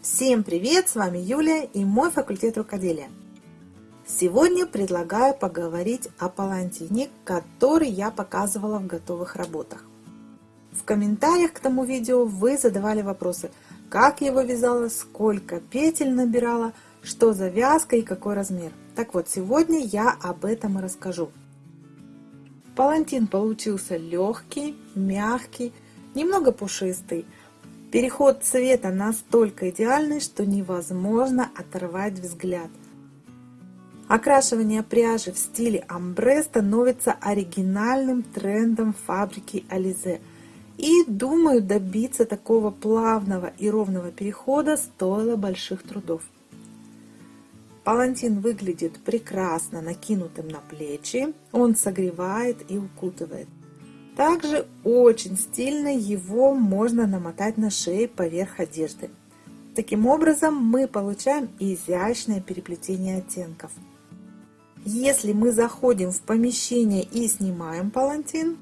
Всем привет! С вами Юлия и мой факультет рукоделия. Сегодня предлагаю поговорить о палантине, который я показывала в готовых работах. В комментариях к тому видео вы задавали вопросы, как его вязала, сколько петель набирала, что за вязка и какой размер. Так вот, сегодня я об этом и расскажу. Палантин получился легкий, мягкий, немного пушистый. Переход цвета настолько идеальный, что невозможно оторвать взгляд. Окрашивание пряжи в стиле амбре становится оригинальным трендом фабрики Ализе. И думаю, добиться такого плавного и ровного перехода стоило больших трудов. Палантин выглядит прекрасно накинутым на плечи, он согревает и укутывает. Также очень стильно его можно намотать на шею поверх одежды. Таким образом мы получаем изящное переплетение оттенков. Если мы заходим в помещение и снимаем палантин,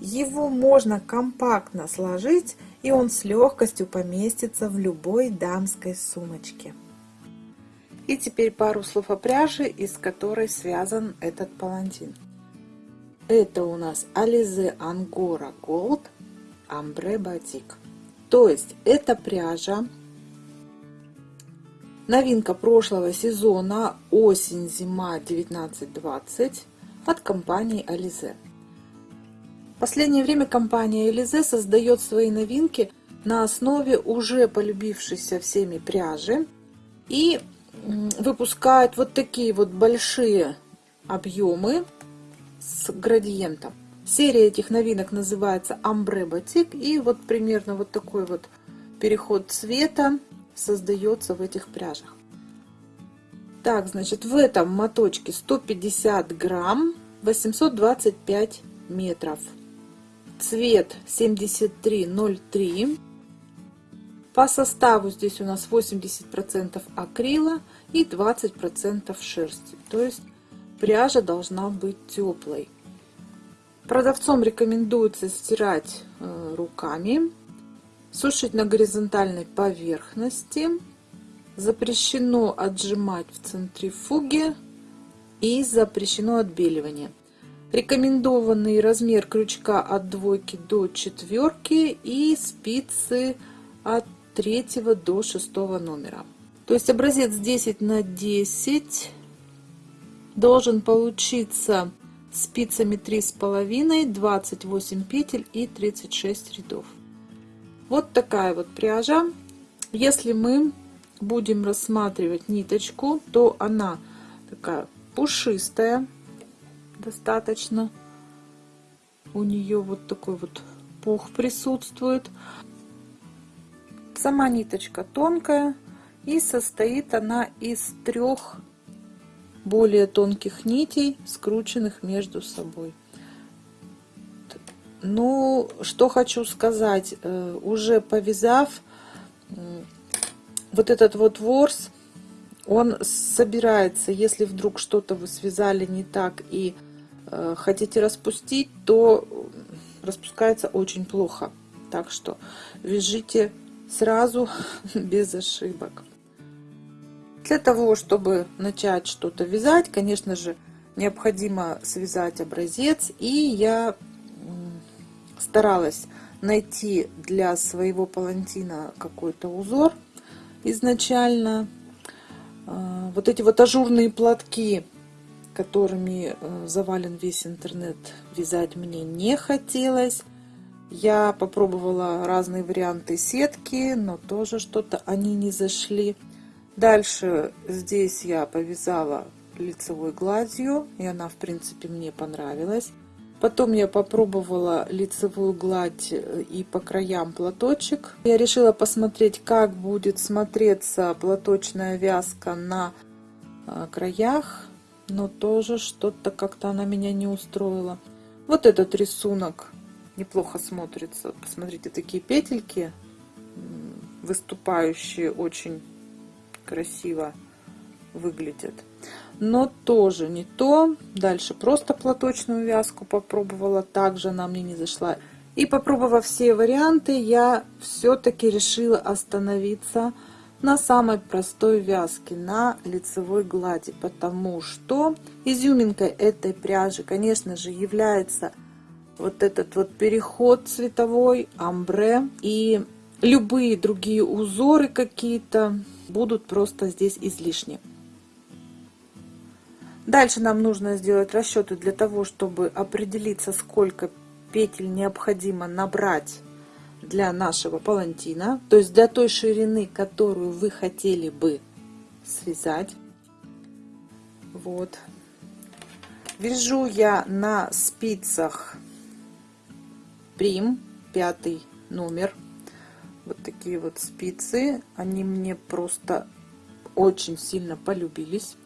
его можно компактно сложить и он с легкостью поместится в любой дамской сумочке. И теперь пару слов о пряже, из которой связан этот палантин. Это у нас Alize Angora Gold Ambre Batik. То есть это пряжа, новинка прошлого сезона осень-зима 19-20 от компании Alize. В последнее время компания Alize создает свои новинки на основе уже полюбившейся всеми пряжи и выпускают вот такие вот большие объемы с градиентом. Серия этих новинок называется Ambre Batik. И вот примерно вот такой вот переход цвета создается в этих пряжах. Так, значит, в этом моточке 150 грамм, 825 метров. Цвет 7303. По составу здесь у нас 80% акрила и 20% шерсти. То есть пряжа должна быть теплой. Продавцом рекомендуется стирать э, руками, сушить на горизонтальной поверхности. Запрещено отжимать в центрифуге и запрещено отбеливание. Рекомендованный размер крючка от двойки до четверки и спицы от третьего до шестого номера. То есть образец 10 на 10 должен получиться спицами три с половиной 28 петель и 36 рядов. Вот такая вот пряжа. Если мы будем рассматривать ниточку то она такая пушистая достаточно. У нее вот такой вот пух присутствует. Сама ниточка тонкая и состоит она из трех более тонких нитей, скрученных между собой. Ну, что хочу сказать, э, уже повязав вот этот вот ворс, он собирается, если вдруг что-то вы связали не так и э, хотите распустить, то распускается очень плохо. Так что вяжите сразу без ошибок. Для того, чтобы начать что-то вязать, конечно же, необходимо связать образец. И я старалась найти для своего палантина какой-то узор изначально. А, вот эти вот ажурные платки, которыми э, завален весь интернет, вязать мне не хотелось. Я попробовала разные варианты сетки, но тоже что-то они не зашли. Дальше здесь я повязала лицевой гладью, и она, в принципе, мне понравилась. Потом я попробовала лицевую гладь э, и по краям платочек. Я решила посмотреть, как будет смотреться платочная вязка на э, краях, но тоже что-то как-то она меня не устроила. Вот этот рисунок неплохо смотрится. Посмотрите, такие петельки выступающие очень красиво выглядит. Но тоже не то. Дальше просто платочную вязку попробовала. Также она мне не зашла. И попробовав все варианты, я все-таки решила остановиться на самой простой вязке, на лицевой глади, потому что изюминкой этой пряжи, конечно же, является вот этот вот переход цветовой, амбре и любые другие узоры какие-то будут просто здесь излишни. Дальше нам нужно сделать расчеты для того, чтобы определиться, сколько петель необходимо набрать для нашего палантина, то есть для той ширины, которую вы хотели бы связать. Вот. Вяжу я на спицах Прим, пятый номер. Вот такие вот спицы. Они мне просто очень сильно полюбились.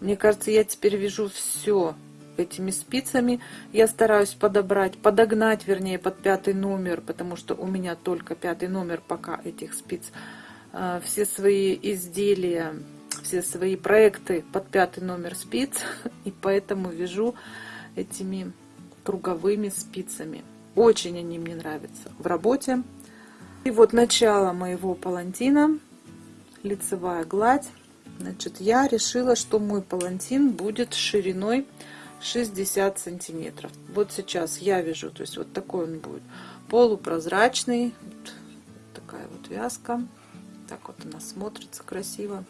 Мне кажется, я теперь вяжу все этими спицами. Я стараюсь подобрать, подогнать, вернее, под пятый номер, потому что у меня только пятый номер пока этих спиц. А, все свои изделия, все свои проекты под пятый номер спиц, и поэтому вяжу этими круговыми спицами. Очень они мне нравятся в работе. И вот начало моего палантина, лицевая гладь. Значит, я решила, что мой палантин будет шириной 60 сантиметров. Вот сейчас я вяжу, то есть вот такой он будет. Полупрозрачный. Вот такая вот вязка. Так вот она смотрится красиво.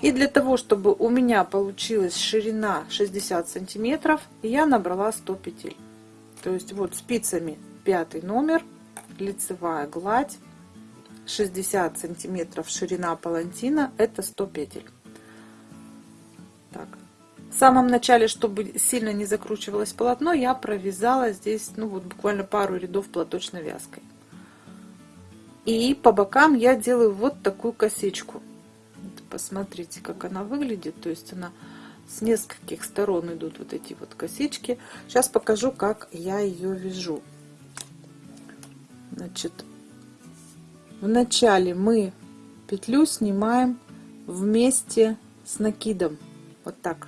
И для того, чтобы у меня получилась ширина 60 сантиметров, я набрала 100 петель. То есть вот спицами пятый номер, лицевая гладь, 60 сантиметров ширина палантина, это 100 петель. Так. В самом начале, чтобы сильно не закручивалось полотно, я провязала здесь, ну вот буквально пару рядов платочной вязкой. И по бокам я делаю вот такую косичку. Посмотрите, как она выглядит. То есть она с нескольких сторон идут вот эти вот косички. Сейчас покажу, как я ее вяжу. Значит, вначале мы петлю снимаем вместе с накидом. Вот так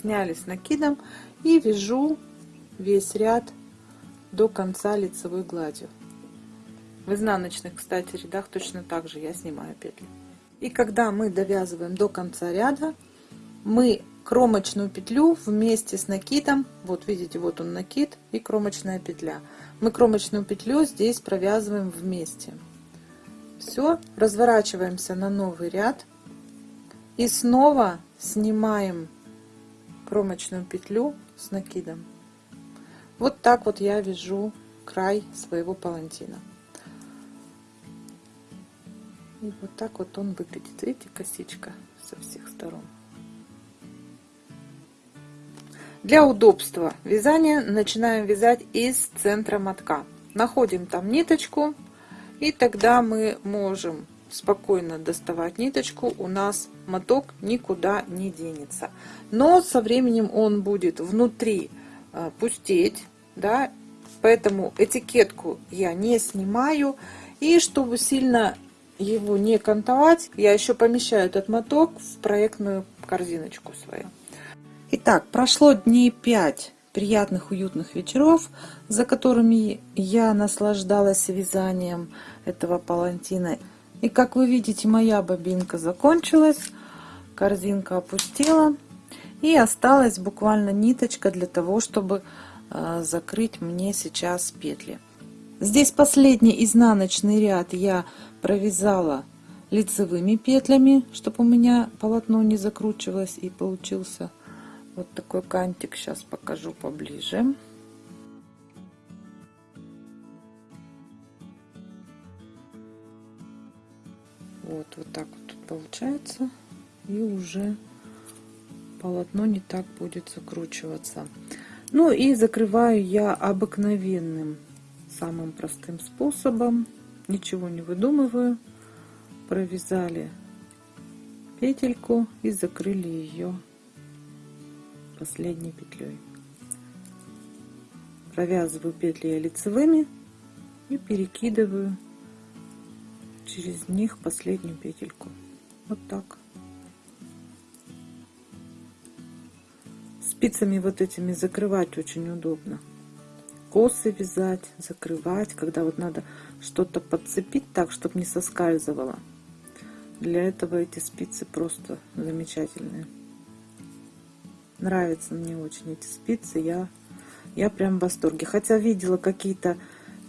сняли с накидом и вяжу весь ряд до конца лицевой гладью. В изнаночных, кстати, рядах точно так же я снимаю петли. И когда мы довязываем до конца ряда, мы кромочную петлю вместе с накидом, вот видите, вот он накид и кромочная петля. Мы кромочную петлю здесь провязываем вместе. Все, разворачиваемся на новый ряд и снова снимаем кромочную петлю с накидом. Вот так вот я вяжу край своего палантина. И вот так вот он выглядит. Видите, косичка со всех сторон. Для удобства вязания начинаем вязать из центра мотка. Находим там ниточку, и тогда мы можем спокойно доставать ниточку, у нас моток никуда не денется. Но со временем он будет внутри э, пустеть, да, поэтому этикетку я не снимаю. И чтобы сильно его не кантовать, я еще помещаю этот моток в проектную корзиночку свою. Итак, прошло дней 5 приятных уютных вечеров, за которыми я наслаждалась вязанием этого палантина. И как вы видите, моя бобинка закончилась, корзинка опустела. И осталась буквально ниточка для того, чтобы э, закрыть мне сейчас петли. Здесь последний изнаночный ряд я провязала лицевыми петлями, чтобы у меня полотно не закручивалось и получился вот такой кантик. Сейчас покажу поближе. Вот, вот так вот получается. И уже полотно не так будет закручиваться. Ну и закрываю я обыкновенным, самым простым способом. Ничего не выдумываю. Провязали петельку и закрыли ее последней петлей. Провязываю петли лицевыми и перекидываю через них последнюю петельку. Вот так. Спицами вот этими закрывать очень удобно. Косы вязать, закрывать, когда вот надо что-то подцепить так, чтобы не соскальзывало. Для этого эти спицы просто замечательные. Нравятся мне очень эти спицы, я, я прям в восторге. Хотя видела какие-то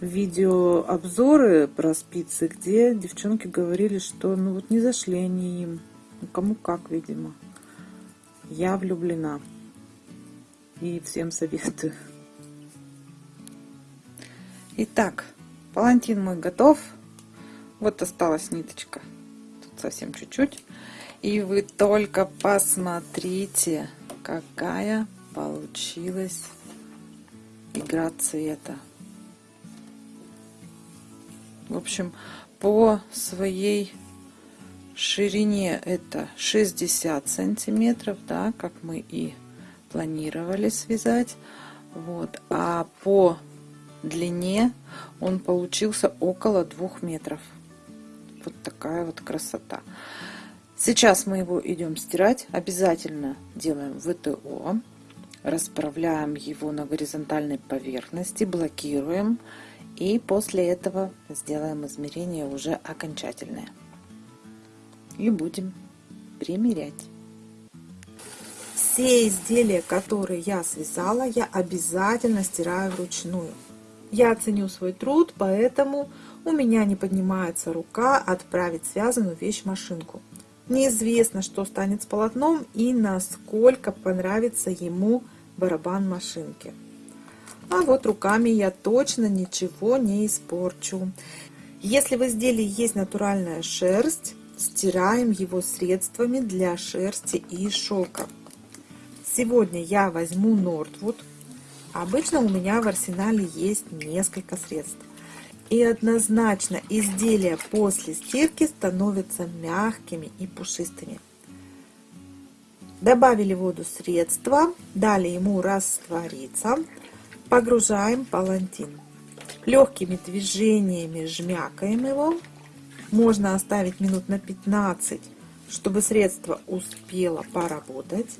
видеообзоры про спицы, где девчонки говорили, что ну вот не зашли они им. Ну, кому как, видимо. Я влюблена. И всем советую. Итак, палантин мой готов. Вот осталась ниточка. Тут совсем чуть-чуть. И вы только посмотрите, какая получилась игра цвета. В общем, по своей ширине это 60 сантиметров, да, как мы и планировали связать. Вот. А по длине он получился около двух метров. Вот такая вот красота. Сейчас мы его идем стирать. Обязательно делаем ВТО. Расправляем его на горизонтальной поверхности, блокируем. И после этого сделаем измерение уже окончательное. И будем примерять. Все изделия, которые я связала, я обязательно стираю вручную. Я ценю свой труд, поэтому у меня не поднимается рука отправить связанную вещь в машинку. Неизвестно, что станет с полотном и насколько понравится ему барабан машинки. А вот руками я точно ничего не испорчу. Если в изделии есть натуральная шерсть, стираем его средствами для шерсти и шелка. Сегодня я возьму Нортвуд. Обычно у меня в арсенале есть несколько средств. И однозначно изделия после стирки становятся мягкими и пушистыми. Добавили в воду средства, дали ему раствориться. Погружаем палантин. Легкими движениями жмякаем его. Можно оставить минут на 15, чтобы средство успело поработать.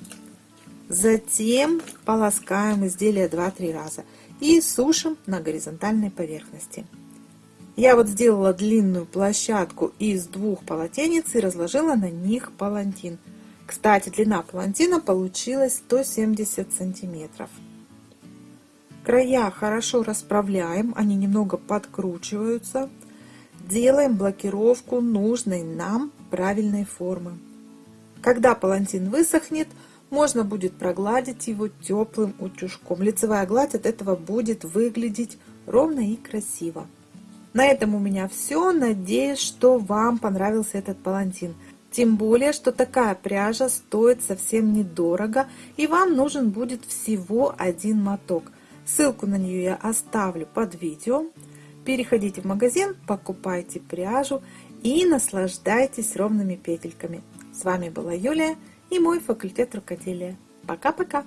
Затем полоскаем изделие 2-3 раза и сушим на горизонтальной поверхности. Я вот сделала длинную площадку из двух полотенец и разложила на них палантин. Кстати, длина палантина получилась 170 сантиметров. Края хорошо расправляем, они немного подкручиваются. Делаем блокировку нужной нам правильной формы. Когда палантин высохнет, можно будет прогладить его теплым утюжком. Лицевая гладь от этого будет выглядеть ровно и красиво. На этом у меня все. Надеюсь, что вам понравился этот палантин. Тем более, что такая пряжа стоит совсем недорого и вам нужен будет всего один моток. Ссылку на нее я оставлю под видео. Переходите в магазин, покупайте пряжу и наслаждайтесь ровными петельками. С вами была Юлия и мой факультет рукоделия. Пока-пока!